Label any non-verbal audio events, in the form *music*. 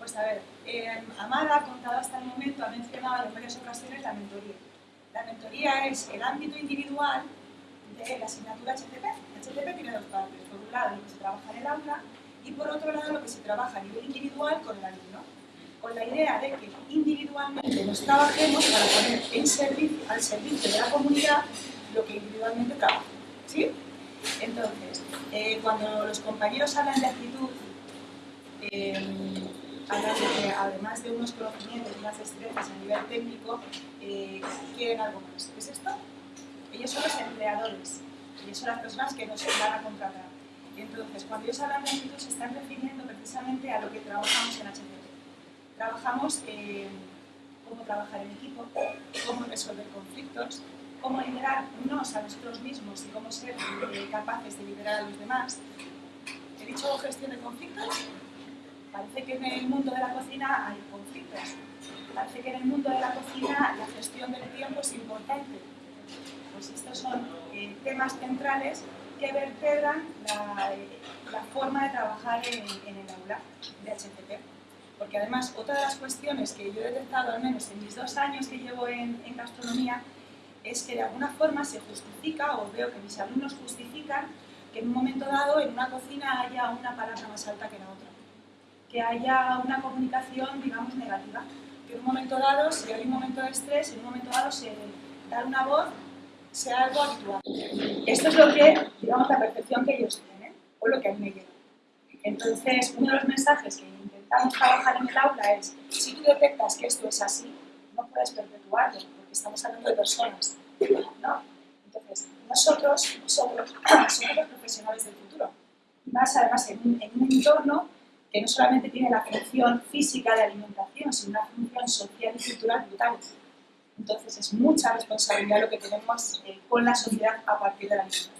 Pues a ver, eh, Amara ha contado hasta el momento, ha mencionado en varias ocasiones la mentoría. La mentoría es el ámbito individual de la asignatura HTP. HTP tiene dos partes. Por un lado, lo que se trabaja en el aula y por otro lado, lo que se trabaja a nivel individual con el alumno. Con la idea de que individualmente nos trabajemos para poner al servicio de la comunidad lo que individualmente trabaja. ¿Sí? Entonces, eh, cuando los compañeros hablan de actitud, eh, que además de unos conocimientos y unas destrezas a nivel técnico, eh, quieren algo más. ¿Qué es esto? Ellos son los empleadores, ellos son las personas que nos van a contratar. Entonces, cuando ellos hablan de actitud, se están refiriendo precisamente a lo que trabajamos en HTP. Trabajamos cómo trabajar en equipo, cómo resolver conflictos, cómo liderarnos a nosotros mismos y cómo ser eh, capaces de liderar a los demás. He dicho gestión de conflictos. Parece que en el mundo de la cocina hay conflictos. Parece que en el mundo de la cocina la gestión del tiempo es importante. Pues estos son eh, temas centrales que vertebran la, eh, forma de trabajar en, el aula de HCP. Porque además, otra de las cuestiones que yo he detectado, al menos en mis dos años que llevo en, en gastronomía, es que de alguna forma se justifica, o veo que mis alumnos justifican, que en un momento dado en una cocina haya una palabra más alta que la otra, que haya una comunicación, digamos, negativa, que en un momento dado, si hay un momento de estrés, en un momento dado se dar una voz sea algo habitual. Esto es lo que, digamos, la percepción que ellos tienen, o lo que a mí me llega. Entonces, uno de los mensajes que intentamos trabajar en el aula es, si tú detectas que esto es así, no puedes perpetuarlo, estamos hablando de personas, ¿no? Entonces, nosotros, nosotros *clears throat* somos los profesionales del futuro. Más además en un entorno que no solamente tiene la función física de alimentación, sino una función social y cultural brutal. Entonces es mucha responsabilidad lo que tenemos eh, con la sociedad a partir de la alimentación.